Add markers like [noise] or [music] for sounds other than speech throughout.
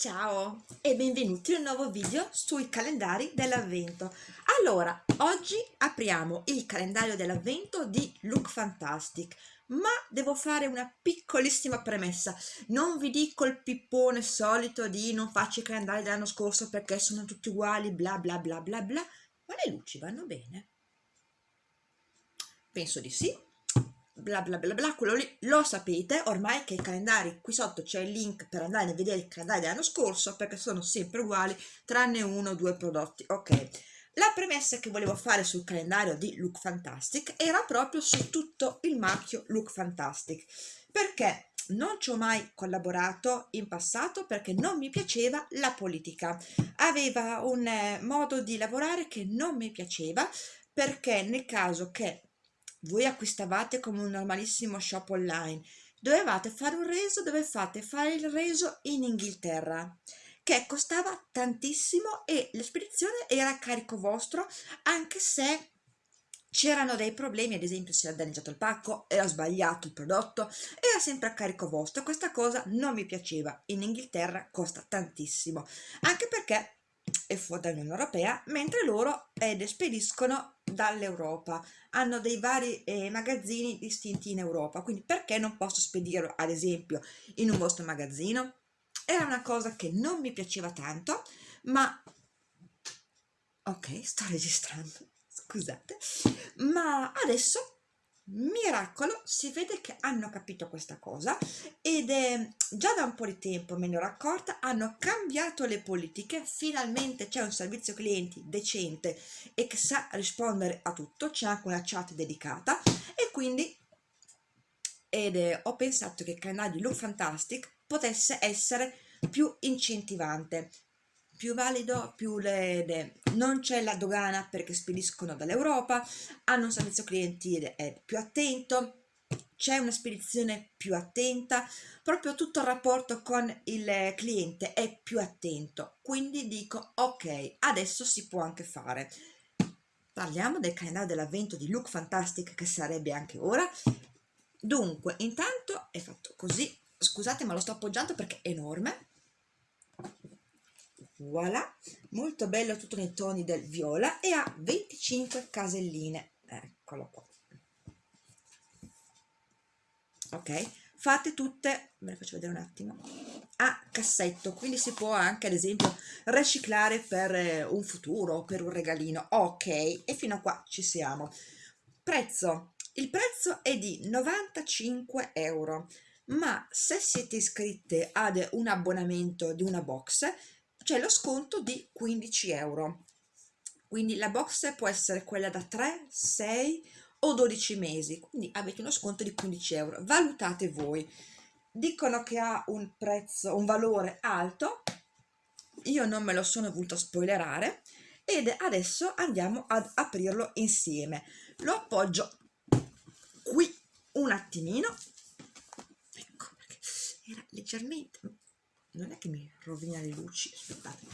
Ciao e benvenuti in un nuovo video sui calendari dell'avvento. Allora, oggi apriamo il calendario dell'avvento di Look Fantastic, ma devo fare una piccolissima premessa. Non vi dico il pippone solito di non faccio i calendari dell'anno scorso perché sono tutti uguali, bla bla bla bla bla, ma le luci vanno bene? Penso di sì bla bla bla bla, quello lì lo sapete ormai che i calendari, qui sotto c'è il link per andare a vedere i calendari dell'anno scorso perché sono sempre uguali tranne uno o due prodotti, ok. La premessa che volevo fare sul calendario di Look Fantastic era proprio su tutto il marchio Look Fantastic perché non ci ho mai collaborato in passato perché non mi piaceva la politica. Aveva un eh, modo di lavorare che non mi piaceva perché nel caso che voi acquistavate come un normalissimo shop online, dovevate fare un reso, dovevate fare il reso in Inghilterra che costava tantissimo e l'espedizione era a carico vostro anche se c'erano dei problemi, ad esempio si era danneggiato il pacco, era sbagliato il prodotto, era sempre a carico vostro, questa cosa non mi piaceva, in Inghilterra costa tantissimo, anche perché è fuori dall'Unione Europea, mentre loro ed spediscono dall'Europa, hanno dei vari eh, magazzini distinti in Europa, quindi perché non posso spedirlo ad esempio in un vostro magazzino? Era una cosa che non mi piaceva tanto, ma ok, sto registrando, scusate, ma adesso miracolo si vede che hanno capito questa cosa ed è già da un po' di tempo me ne ero accorta hanno cambiato le politiche finalmente c'è un servizio clienti decente e che sa rispondere a tutto c'è anche una chat dedicata e quindi ed è, ho pensato che il canale di Look Fantastic potesse essere più incentivante più valido, più le, le non c'è la dogana perché spediscono dall'Europa, hanno un servizio clienti più attento, c'è una spedizione più attenta, proprio tutto il rapporto con il cliente è più attento, quindi dico ok, adesso si può anche fare. Parliamo del calendario dell'avvento di Look Fantastic che sarebbe anche ora. Dunque, intanto è fatto così, scusate ma lo sto appoggiando perché è enorme, voilà. Molto bello tutto nei toni del viola e ha 25 caselline. Eccolo qua. Ok. Fate tutte ve le faccio vedere un attimo a cassetto. Quindi si può anche ad esempio riciclare per eh, un futuro per un regalino. Ok. E fino a qua ci siamo. Prezzo. Il prezzo è di 95 euro. Ma se siete iscritte ad un abbonamento di una box c'è lo sconto di 15 euro. Quindi la box può essere quella da 3 6 o 12 mesi. Quindi avete uno sconto di 15 euro. Valutate voi. Dicono che ha un prezzo un valore alto. Io non me lo sono voluto spoilerare. Ed adesso andiamo ad aprirlo insieme. Lo appoggio qui un attimino. Ecco era leggermente non è che mi rovina le luci aspettate.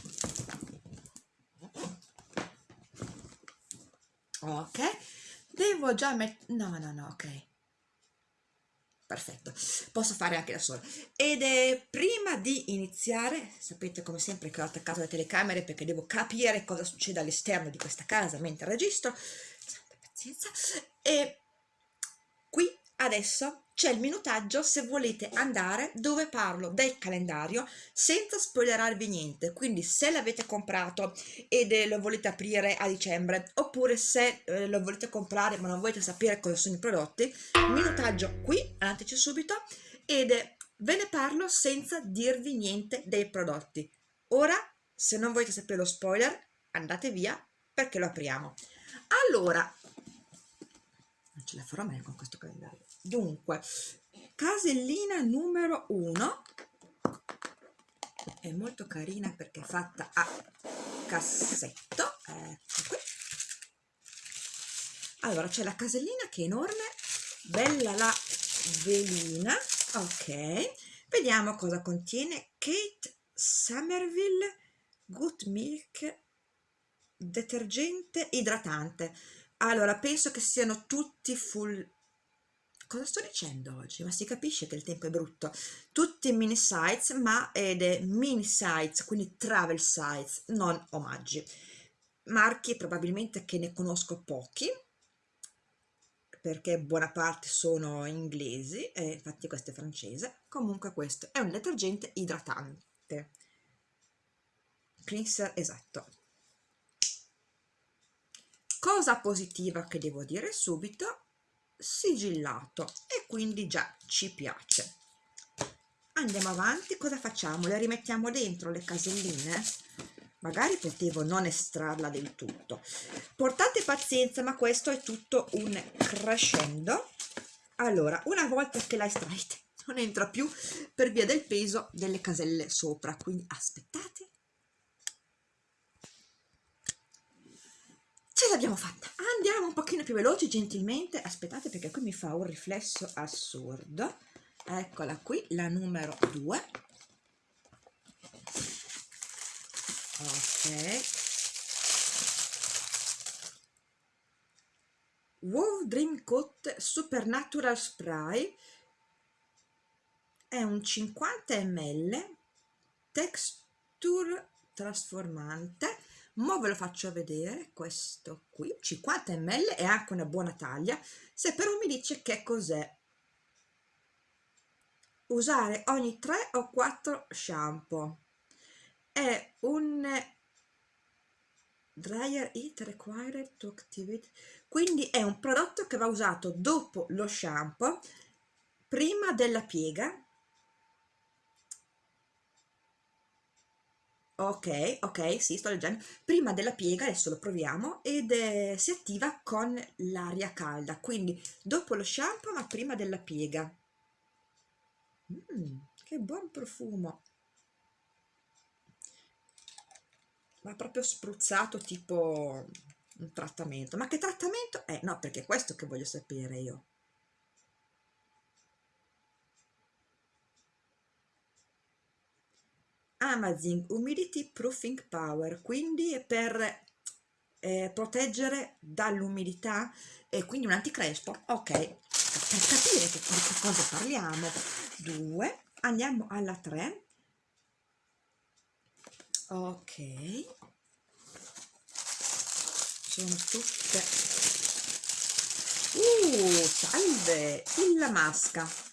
Ok devo già mettere no no no ok. Perfetto posso fare anche da sola. Ed è prima di iniziare sapete come sempre che ho attaccato le telecamere perché devo capire cosa succede all'esterno di questa casa mentre registro. Santa pazienza. E qui adesso c'è il minutaggio se volete andare dove parlo del calendario senza spoilerarvi niente quindi se l'avete comprato ed eh, lo volete aprire a dicembre oppure se eh, lo volete comprare ma non volete sapere cosa sono i prodotti minutaggio qui andateci subito ed eh, ve ne parlo senza dirvi niente dei prodotti. Ora se non volete sapere lo spoiler andate via perché lo apriamo. Allora non ce la farò mai con questo calendario dunque casellina numero 1 è molto carina perché è fatta a cassetto ecco qui. Allora c'è la casellina che è enorme bella la velina ok. Vediamo cosa contiene Kate Somerville Good Milk detergente idratante. Allora penso che siano tutti full cosa sto dicendo oggi? Ma si capisce che il tempo è brutto. Tutti mini sites, ma ed è mini sites, quindi travel sites, non omaggi. Marchi probabilmente che ne conosco pochi, perché buona parte sono inglesi, e infatti questo è francese. Comunque questo è un detergente idratante. Cleanser esatto. Cosa positiva che devo dire subito, sigillato e quindi già ci piace. Andiamo avanti, cosa facciamo? Le rimettiamo dentro le caselline? Magari potevo non estrarla del tutto. Portate pazienza, ma questo è tutto un crescendo. Allora, una volta che la estraete, [laughs] non entra più per via del peso delle caselle sopra, quindi aspettate. Ce l'abbiamo fatta! Andiamo un pochino più veloci, gentilmente. Aspettate perché qui mi fa un riflesso assurdo. Eccola qui, la numero 2. Ok. Wow Dream Coat Supernatural Spray è un 50 ml texture trasformante Mo ve lo faccio vedere, questo qui, 50 ml è anche una buona taglia, se però mi dice che cos'è. Usare ogni 3 o 4 shampoo. È un dryer heat required to activate, quindi è un prodotto che va usato dopo lo shampoo, prima della piega, ok ok sì sto leggendo. Prima della piega adesso lo proviamo ed eh, si attiva con l'aria calda quindi dopo lo shampoo ma prima della piega. Mm, che buon profumo. Ma proprio spruzzato tipo un trattamento. Ma che trattamento è? no perché è questo che voglio sapere io Amazing Humidity Proofing Power, quindi per eh, proteggere dall'umidità e quindi un anticrespo. Ok, per capire che, di che cosa parliamo. 2, andiamo alla 3. Ok, sono tutte... Uh, salve! Il masca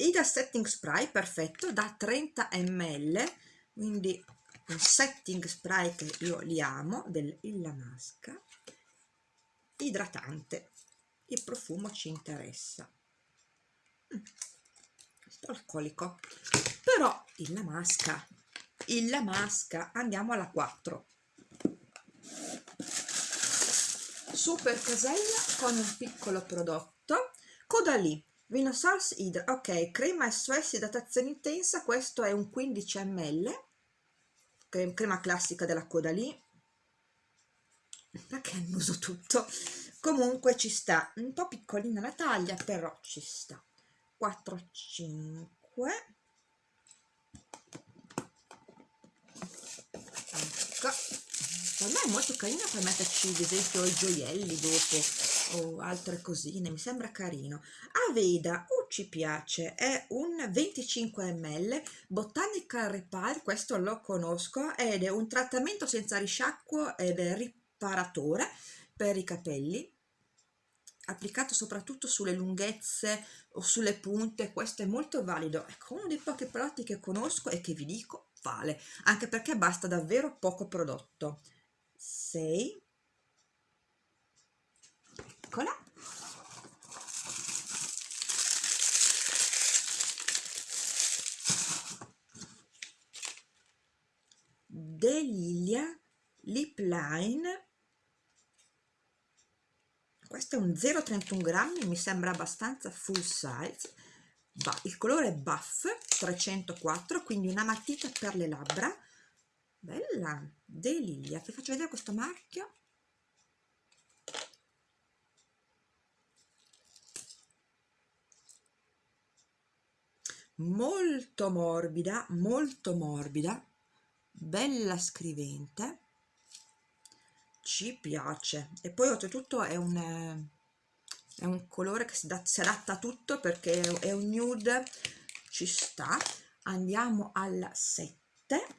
Ida Setting Spray, perfetto, da 30 ml, quindi un setting spray che io li amo, dell'Illa Masca, idratante, il profumo ci interessa. Mm, alcolico, però Illa Masca, Illa Masca, andiamo alla 4. Super casella con un piccolo prodotto, Codalì, Vino Sals Hydra, ok, crema SOS idratazione intensa, questo è un 15 ml, crema classica della coda lì, perché annuso tutto? Comunque ci sta, un po' piccolina la taglia, però ci sta. 4, 5, ecco, per me è molto carina per metterci ad esempio i gioielli dopo, o altre cosine, mi sembra carino. Aveda, oh ci piace, è un 25 ml, Botanical Repair, questo lo conosco, ed è un trattamento senza risciacquo ed è riparatore per i capelli, applicato soprattutto sulle lunghezze o sulle punte, questo è molto valido, ecco uno dei pochi prodotti che conosco e che vi dico vale, anche perché basta davvero poco prodotto. 6 eccola. Delilia Lip Line. Questo è un 0,31 grammi mi sembra abbastanza full size. Il colore è buff 304 quindi una matita per le labbra bella Delilia ti faccio vedere questo marchio. Molto morbida, molto morbida, bella scrivente, ci piace. E poi oltretutto è un, è un colore che si, da, si adatta a tutto perché è un nude. Ci sta. Andiamo alla 7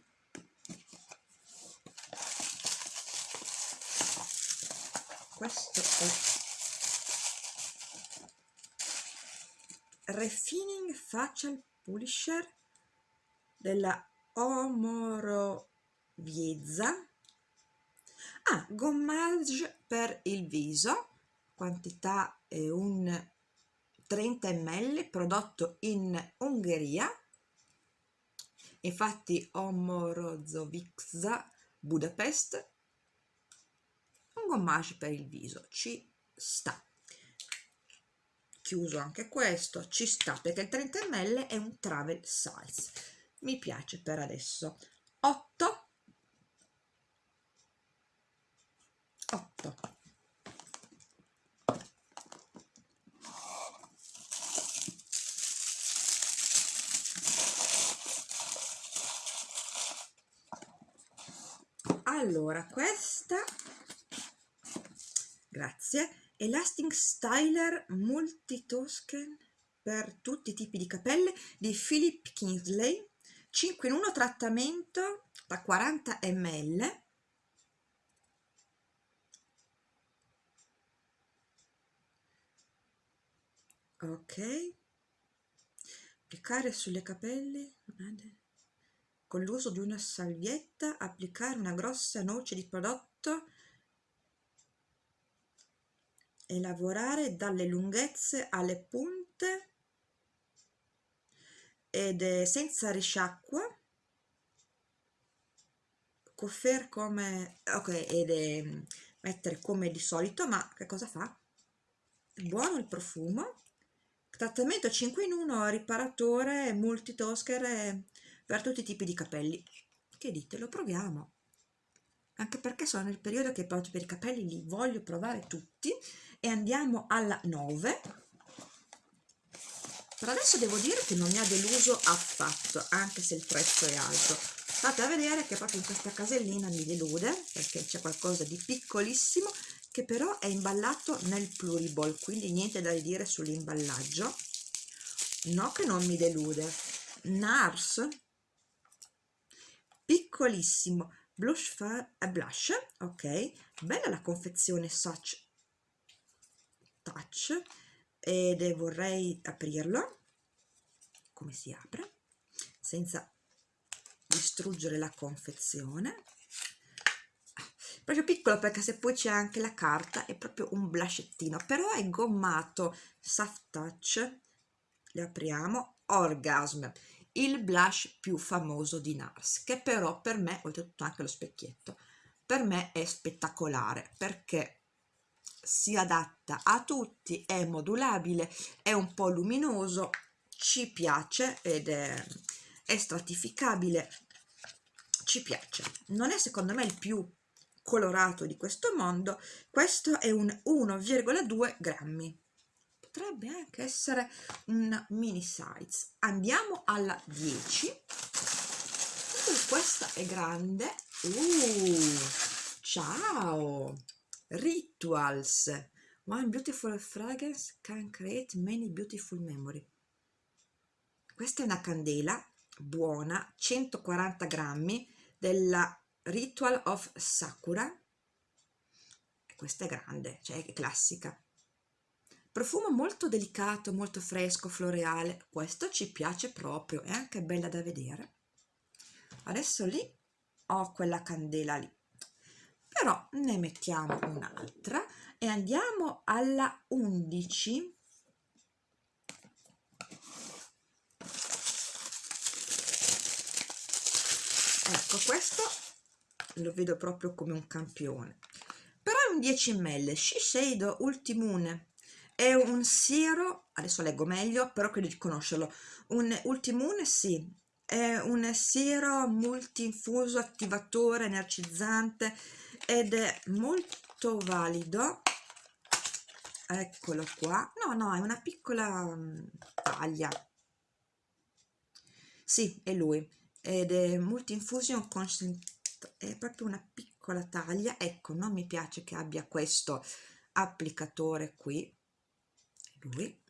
questo è Refining Facial Polisher della Omoroviezza ah, gommage per il viso. Quantità è un 30 ml prodotto in Ungheria. Infatti Omorozovica Budapest gommage per il viso ci sta. Chiuso anche questo ci sta perché il 30 ml è un travel size. Mi piace per adesso. 8 8 allora questa grazie. Elastic Styler Multitosken per tutti i tipi di capelli di Philip Kingsley 5 in 1 trattamento da 40 ml. Ok. Applicare sulle capelli. Con l'uso di una salvietta applicare una grossa noce di prodotto e lavorare dalle lunghezze alle punte ed è senza risciacqua. Coffer come ok ed è mettere come di solito ma che cosa fa? È buono il profumo. Trattamento 5 in 1 riparatore multitosker per tutti i tipi di capelli. Che dite lo proviamo. Anche perché sono nel periodo che proprio per i capelli li voglio provare tutti e andiamo alla 9 per adesso devo dire che non mi ha deluso affatto anche se il prezzo è alto. State a vedere che proprio in questa casellina mi delude perché c'è qualcosa di piccolissimo che però è imballato nel pluriball quindi niente da dire sull'imballaggio. No che non mi delude. NARS. Piccolissimo. Blush far a blush ok. Bella la confezione such touch ed vorrei aprirlo come si apre senza distruggere la confezione. Proprio piccolo perché se poi c'è anche la carta è proprio un blushettino però è gommato soft touch le apriamo orgasm il blush più famoso di NARS che però per me, oltretutto anche lo specchietto, per me è spettacolare perché si adatta a tutti, è modulabile, è un po' luminoso, ci piace ed è, è stratificabile, ci piace. Non è secondo me il più colorato di questo mondo, questo è un 1,2 grammi. Potrebbe anche essere un mini size. Andiamo alla 10 uh, questa è grande. Uh, ciao rituals. One beautiful fragrance can create many beautiful memory. Questa è una candela buona 140 grammi della ritual of sakura. Questa è grande cioè è classica. Profumo molto delicato molto fresco floreale. Questo ci piace proprio è anche bella da vedere. Adesso lì ho quella candela lì però ne mettiamo un'altra e andiamo alla 11 ecco questo lo vedo proprio come un campione. Però è un 10 ml Shiseido Ultimune. È un siero, adesso leggo meglio, però credo di conoscerlo, un Ultimune sì, è un siero multinfuso attivatore energizzante ed è molto valido, eccolo qua, no no è una piccola um, taglia, sì è lui, ed è multinfusion concentrato, è proprio una piccola taglia, ecco non mi piace che abbia questo applicatore qui, lui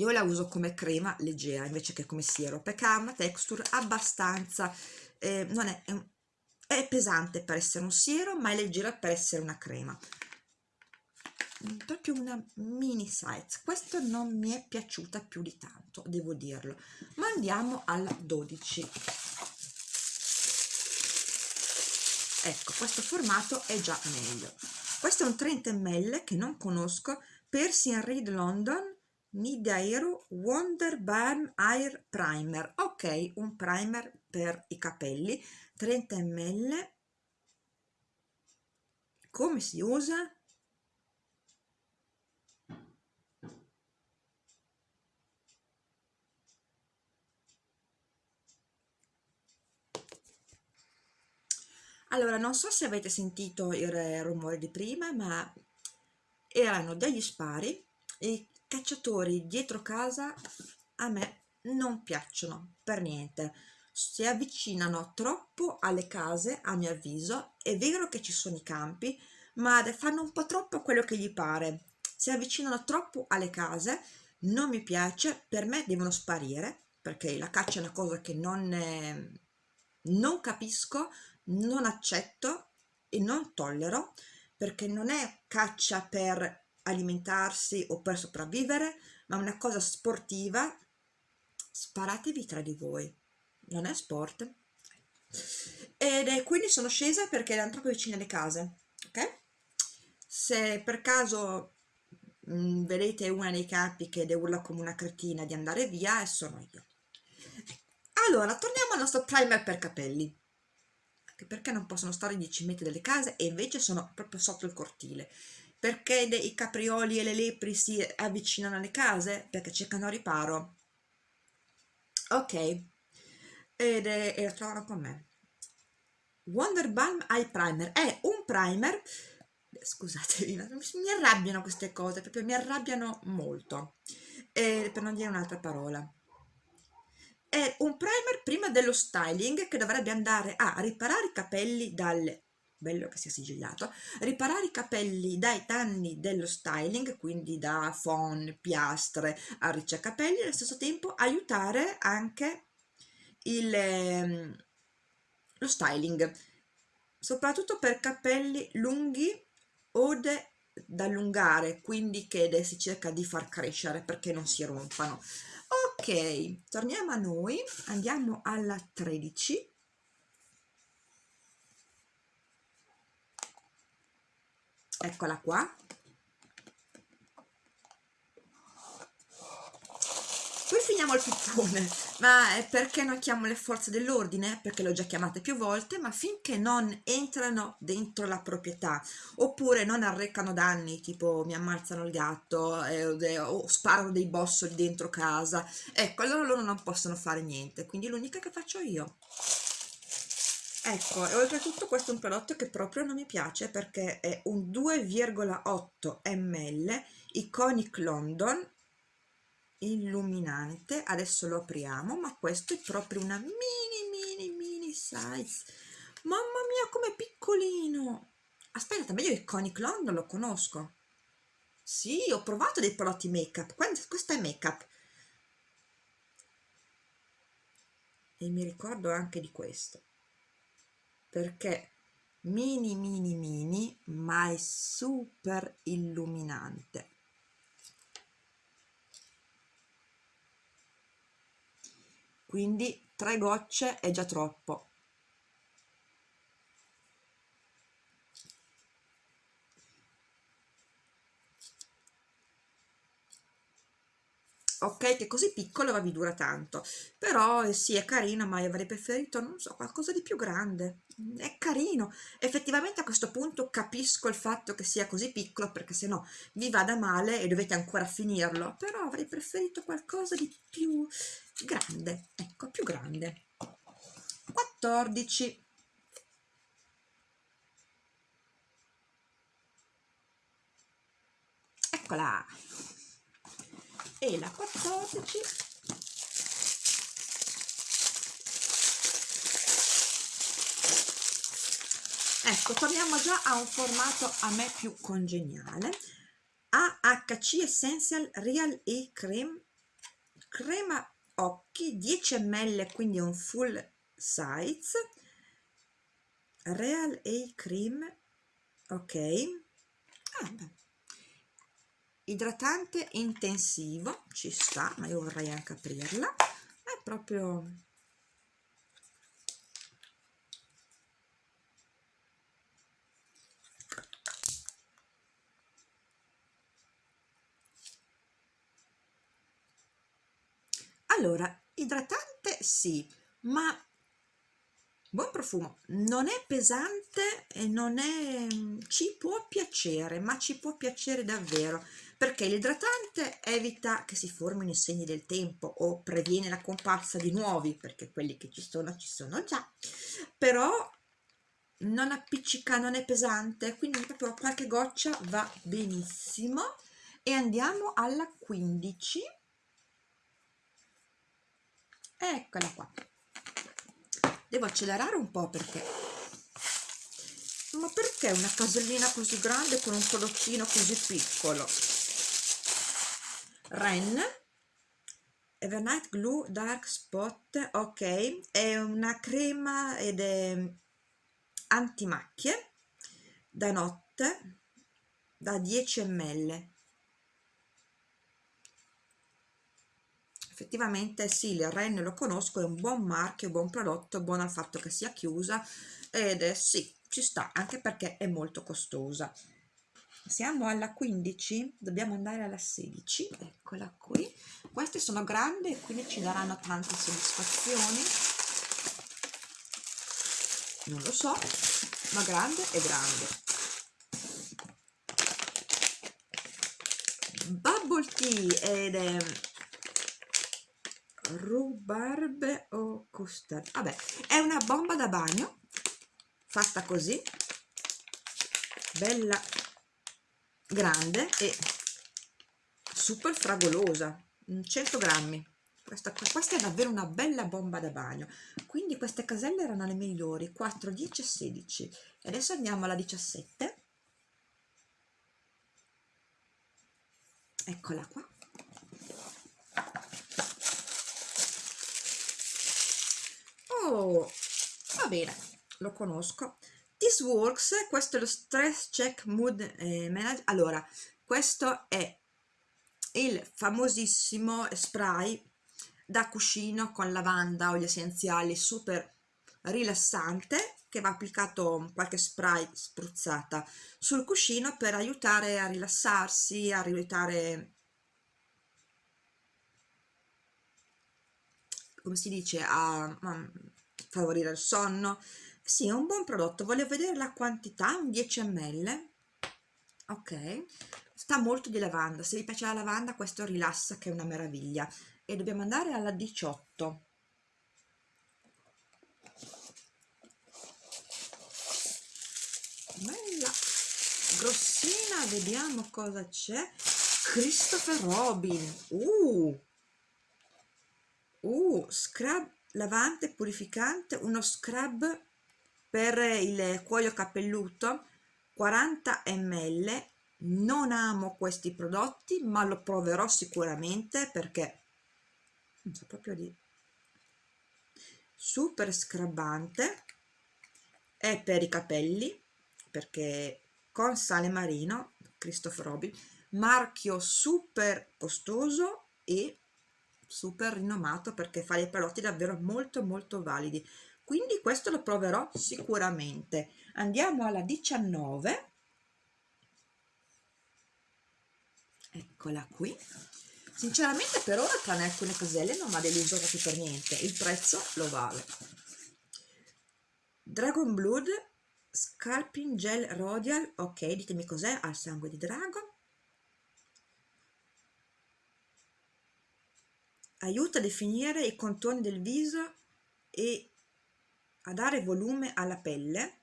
io la uso come crema leggera invece che come siero perché ha una texture abbastanza eh, non è, è, pesante per essere un siero ma è leggera per essere una crema. Proprio una mini size. Questo non mi è piaciuta più di tanto devo dirlo. Ma andiamo alla 12 ecco questo formato è già meglio. Questo è un 30 ml che non conosco Percy Reed London Nidairo Wonder Balm Air Primer ok un primer per i capelli 30 ml come si usa? allora non so se avete sentito il rumore di prima ma erano degli spari e cacciatori dietro casa a me non piacciono per niente. Si avvicinano troppo alle case a mio avviso è vero che ci sono i campi ma fanno un po' troppo quello che gli pare. Si avvicinano troppo alle case non mi piace per me devono sparire perché la caccia è una cosa che non, eh, non capisco non accetto e non tollero perché non è caccia per alimentarsi o per sopravvivere ma una cosa sportiva sparatevi tra di voi. Non è sport. Ed è, quindi sono scesa perché erano troppo vicine alle case ok? Se per caso mh, mm, vedete una dei capi che urla come una cretina di andare via sono io. Allora torniamo al nostro primer per capelli. Perché non possono stare 10 metri dalle case e invece sono proprio sotto il cortile perché i caprioli e le lepri si avvicinano alle case? Perché cercano riparo. Ok. Ed e la trovano con me. Wonder Balm Eye Primer. È un primer. Scusatevi mi arrabbiano queste cose proprio mi arrabbiano molto. E, per non dire un'altra parola. È un primer prima dello styling che dovrebbe andare a riparare i capelli dalle bello che sia sigillato riparare i capelli dai danni dello styling quindi da phon, piastre, arricciacapelli e allo stesso tempo aiutare anche il, ehm, lo styling soprattutto per capelli lunghi o da allungare quindi che si cerca di far crescere perché non si rompano. Ok torniamo a noi andiamo alla 13 eccola qua poi finiamo il pippone ma è perché non chiamo le forze dell'ordine? Perché le ho già chiamate più volte, ma finché non entrano dentro la proprietà oppure non arrecano danni, tipo mi ammazzano il gatto eh, o sparano dei bossoli dentro casa, ecco, allora loro non possono fare niente, quindi l'unica che faccio io. Ecco, e oltretutto questo è un prodotto che proprio non mi piace perché è un 2,8 ml Iconic London illuminante. Adesso lo apriamo ma questo è proprio una mini mini mini size. Mamma mia com'è piccolino! Aspetta meglio il Conic London lo conosco. Sì ho provato dei prodotti make up questo è make up e mi ricordo anche di questo perché mini mini mini ma è super illuminante. Quindi tre gocce è già troppo ok che così piccolo ma vi dura tanto. Però eh, sì è carino ma io avrei preferito non so qualcosa di più grande. È carino. Effettivamente a questo punto capisco il fatto che sia così piccolo perché se no vi vada male e dovete ancora finirlo. Però avrei preferito qualcosa di più grande ecco più grande. 14 eccola e la 14 ecco torniamo già a un formato a me più congeniale. AHC Essential Real E Cream crema occhi 10 ml quindi un full size. Real A Cream ok. Ah, idratante intensivo ci sta ma io vorrei anche aprirla. È proprio allora idratante sì ma buon profumo. Non è pesante e non è ci può piacere ma ci può piacere davvero perché l'idratante evita che si formino i segni del tempo o previene la comparsa di nuovi perché quelli che ci sono ci sono già però non appiccica non è pesante quindi proprio qualche goccia va benissimo. E andiamo alla 15 eccola qua devo accelerare un po' perché. Ma perché una casellina così grande con un prodottino così piccolo? Ren? Evernight Glue Dark Spot ok. È una crema ed è antimacchie da notte da 10 ml effettivamente sì, il Ren lo conosco, è un buon marchio, buon prodotto, buono al fatto che sia chiusa ed è, sì, ci sta, anche perché è molto costosa. Siamo alla 15, dobbiamo andare alla 16, eccola qui. Queste sono grandi e quindi ci daranno tante soddisfazioni. Non lo so, ma grande è grande. Bubble Tea ed è rhubarbe o custard? Vabbè è una bomba da bagno fatta così bella grande e super fragolosa 100 grammi. Questa, questa è davvero una bella bomba da bagno. Quindi queste caselle erano le migliori 4 10 16 e adesso andiamo alla 17 eccola qua Va bene, lo conosco. This Works, questo è lo Stress Check Mood eh, Manager. Allora, questo è il famosissimo spray da cuscino con lavanda, oli essenziali, super rilassante che va applicato qualche spray spruzzata sul cuscino per aiutare a rilassarsi, a aiutare come si dice a, a favorire il sonno. Sì è un buon prodotto. Voglio vedere la quantità un 10 ml. Ok. Sta molto di lavanda. Se vi piace la lavanda questo rilassa che è una meraviglia. E dobbiamo andare alla 18 bella. Grossina vediamo cosa c'è. Christopher Robin. Uh. Uh scrub lavante purificante uno scrub per il cuoio capelluto 40 ml. Non amo questi prodotti ma lo proverò sicuramente perché non so proprio di super scrabbante è per i capelli perché con sale marino Christopher Robin marchio super costoso e super rinomato perché fa dei prodotti davvero molto molto validi. Quindi questo lo proverò sicuramente. Andiamo alla 19 eccola qui. Sinceramente per ora tranne alcune caselle non mi ha deluso proprio per niente. Il prezzo lo vale. Dragon Blood Scalping Gel Rodial ok ditemi cos'è. Al sangue di dragon aiuta a definire i contorni del viso e a dare volume alla pelle.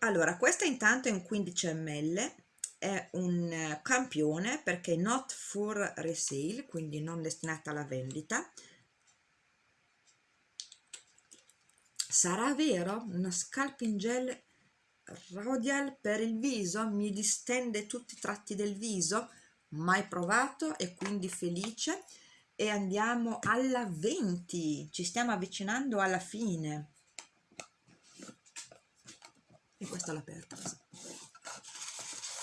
Allora questa intanto è un 15 ml è un campione perché not for resale quindi non destinata alla vendita. Sarà vero? Una scalping gel Rodial per il viso? Mi distende tutti i tratti del viso mai provato e quindi felice. E andiamo alla 20 ci stiamo avvicinando alla fine. E questa l'ho aperta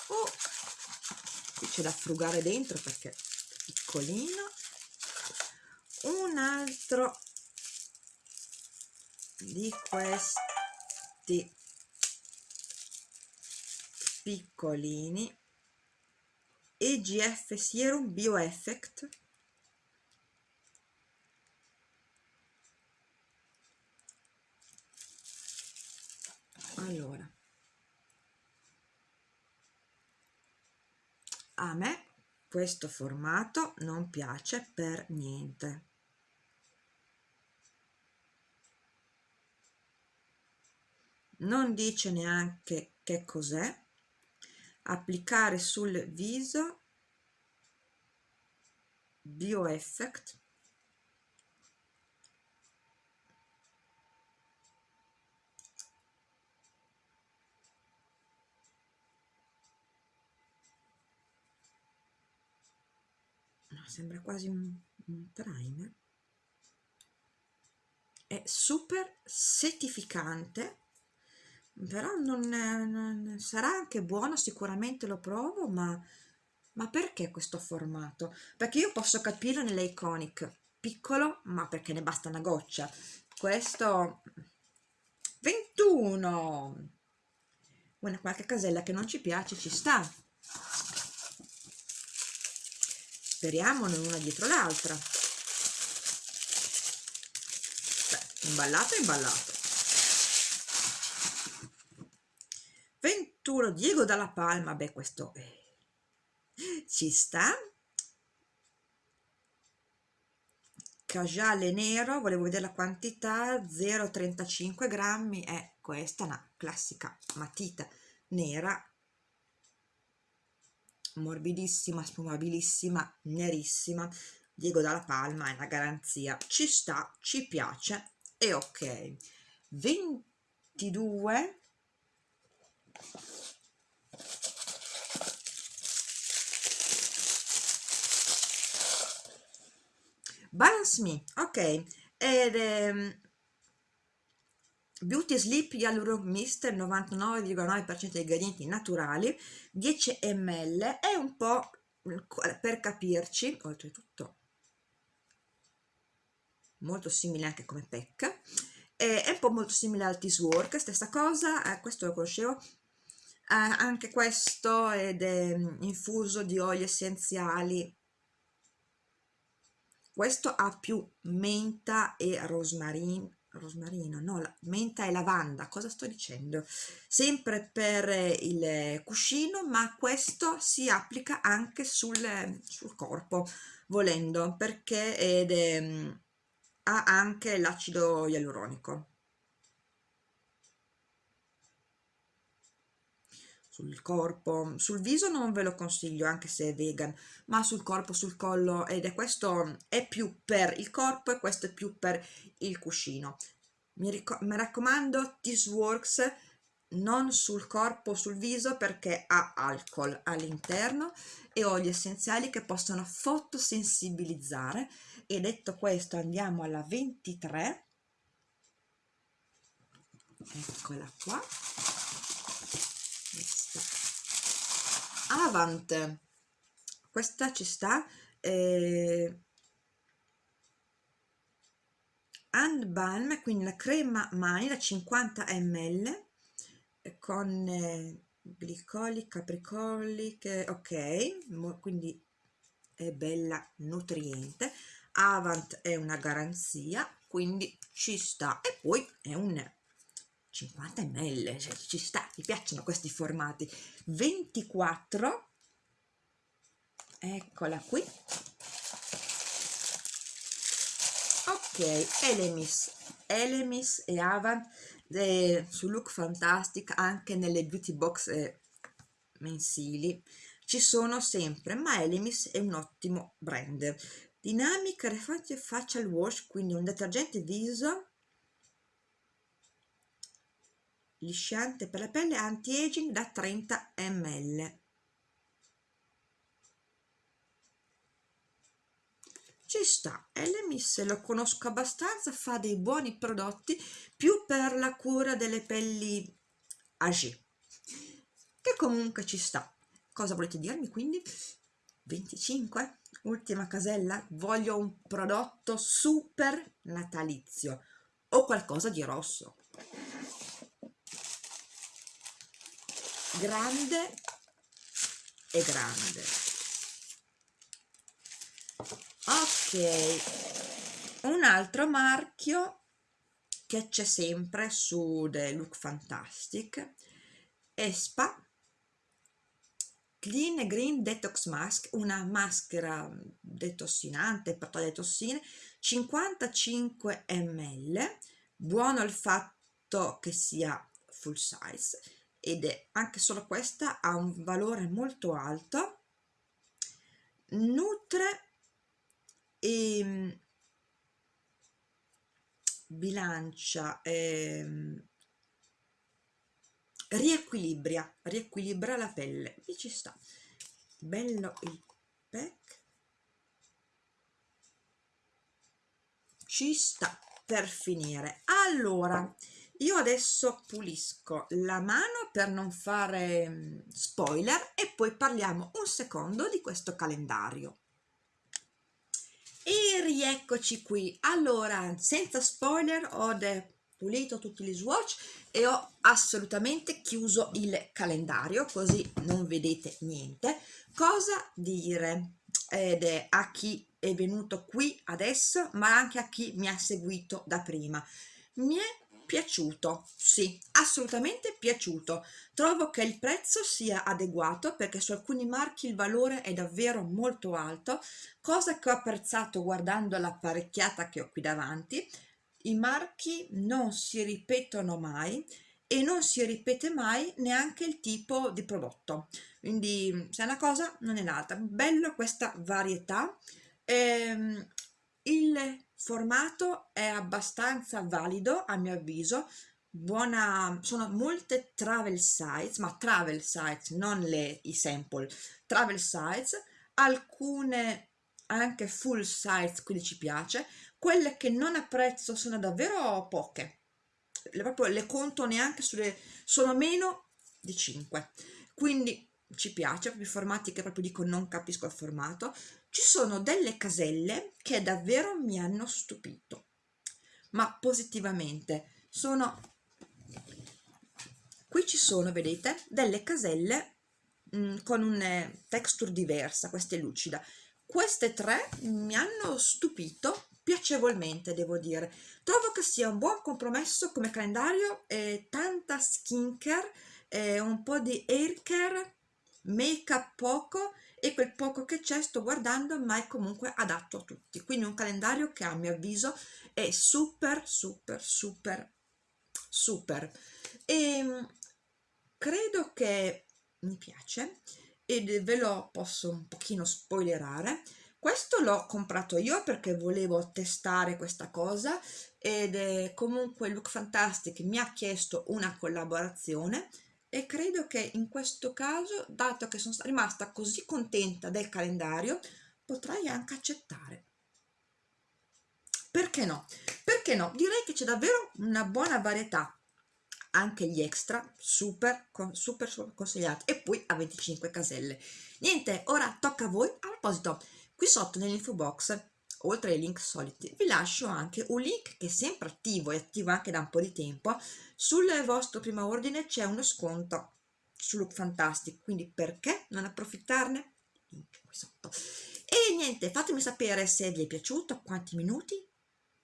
oh, qui c'è da frugare dentro perché è piccolino. Un altro di questi piccolini EGF Serum Bioeffect allora. A me questo formato non piace per niente. Non dice neanche che cos'è applicare sul viso bioeffect. Sembra quasi un, un primer è super settificante però non, non, sarà anche buono sicuramente lo provo ma, ma perché questo formato? Perché io posso capirlo nelle iconic. Piccolo ma perché ne basta una goccia. Questo 21 una qualche casella che non ci piace ci sta. Speriamo non una dietro l'altra. Imballato imballato 21 Diego dalla Palma beh questo ci sta casuale nero volevo vedere la quantità 0,35 grammi è questa una classica matita nera morbidissima, spumabilissima, nerissima. Diego dalla Palma è una garanzia. Ci sta, ci piace e ok. 22 Balance Me, ok, ed ehm, Beauty Sleep Hyaluronic Mist 99,9% di ingredienti naturali 10 ml è un po' per capirci oltretutto molto simile anche come PEC è un po' molto simile al Tis Work stessa cosa, eh, questo lo conoscevo eh, anche questo ed è mm, infuso di oli essenziali questo ha più menta e rosmarino rosmarino, no, menta e lavanda, cosa sto dicendo? Sempre per il cuscino, ma questo si applica anche sul, sul corpo, volendo, perché ed, è, ha anche l'acido ialuronico. Sul corpo, sul viso non ve lo consiglio anche se è vegan, ma sul corpo, sul collo ed è questo è più per il corpo e questo è più per il cuscino. Mi, mi raccomando, This Works non sul corpo sul viso perché ha alcol all'interno e oli essenziali che possono fotosensibilizzare e detto questo andiamo alla 23 eccola qua Avant. Questa ci sta eh, hand balm quindi la crema mani da 50 ml con eh, glicoli capricoli che ok quindi è bella nutriente. Avant è una garanzia quindi ci sta. E poi è un 50 ml, cioè ci sta, mi piacciono questi formati. 24, eccola qui. Ok, Elemis, Elemis e Avant eh, su Look Fantastic anche nelle beauty box eh, mensili ci sono sempre, ma Elemis è un ottimo brand. Dynamic Reflective Facial Wash, quindi un detergente viso lisciante per la pelle anti-aging da 30 ml. Ci sta Elemis lo conosco abbastanza fa dei buoni prodotti più per la cura delle pelli agi che comunque ci sta. Cosa volete dirmi quindi? 25 ultima casella voglio un prodotto super natalizio. O qualcosa di rosso grande e grande. Ok un altro marchio che c'è sempre su The Look Fantastic Espa Clean Green Detox Mask, una maschera detossinante per togliere tossine, 55 ml, buono il fatto che sia full size ed è anche solo questa ha un valore molto alto, nutre e ehm, bilancia e riequilibria, riequilibra la pelle. E ci sta. Bello il pack. Ci sta per finire. Allora io adesso pulisco la mano per non fare mm, spoiler e poi parliamo un secondo di questo calendario. E rieccoci qui. Allora senza spoiler ho pulito tutti gli swatch e ho assolutamente chiuso il calendario così non vedete niente. Cosa dire? Ed è a chi è venuto qui adesso ma anche a chi mi ha seguito da prima. Mi è piaciuto. Sì assolutamente piaciuto. Trovo che il prezzo sia adeguato perché su alcuni marchi il valore è davvero molto alto cosa che ho apprezzato guardando l'apparecchiata che ho qui davanti. I marchi non si ripetono mai e non si ripete mai neanche il tipo di prodotto. Quindi se è una cosa non è l'altra. Bello questa varietà. Ehm, il formato è abbastanza valido a mio avviso. Buona sono molte travel size ma travel size non le i sample travel size alcune anche full size quindi ci piace. Quelle che non apprezzo sono davvero poche. Le, proprio le conto neanche sulle sono meno di 5 quindi ci piace proprio i formati che proprio dico non capisco il formato ci sono delle caselle che davvero mi hanno stupito ma positivamente. Sono qui ci sono vedete delle caselle mh, mm, con una texture diversa questa è lucida. Queste tre mi hanno stupito piacevolmente devo dire. Trovo che sia un buon compromesso come calendario eh, tanta skincare eh, un po' di hair care make up poco e quel poco che c'è sto guardando ma è comunque adatto a tutti. Quindi un calendario che a mio avviso è super super super super. E ehm, credo che mi piace e ve lo posso un pochino spoilerare. Questo l'ho comprato io perché volevo testare questa cosa ed è comunque Look Fantastic mi ha chiesto una collaborazione e credo che in questo caso dato che sono rimasta così contenta del calendario potrei anche accettare. Perché no? perché no? direi che c'è davvero una buona varietà. Anche gli extra super, super, consigliati. E poi a 25 caselle. Niente ora tocca a voi. A proposito qui sotto nell'info box oltre ai link soliti vi lascio anche un link che è sempre attivo e attivo anche da un po' di tempo. Sul vostro primo ordine c'è uno sconto su Look Fantastic quindi perché non approfittarne? Link qui sotto. E niente fatemi sapere se vi è piaciuto quanti minuti?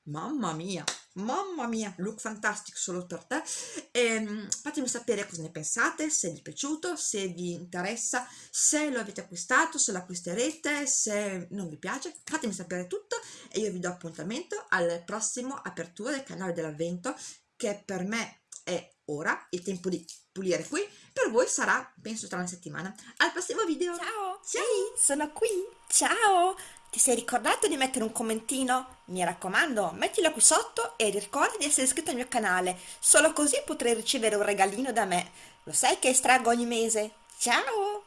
Mamma mia mamma mia look fantastico solo per te. E, ehm, fatemi sapere cosa ne pensate se vi è piaciuto se vi interessa se lo avete acquistato se lo acquisterete se non vi piace fatemi sapere tutto e io vi do appuntamento al prossimo apertura del canale dell'avvento che per me è ora il tempo di pulire qui per voi sarà penso tra una settimana. Al prossimo video. Ciao, ciao. Sì, sono qui. Ciao Ti sei ricordato di mettere un commentino? Mi raccomando, mettilo qui sotto e ricorda di essere iscritto al mio canale, solo così potrai ricevere un regalino da me. Lo sai che estraggo ogni mese? Ciao!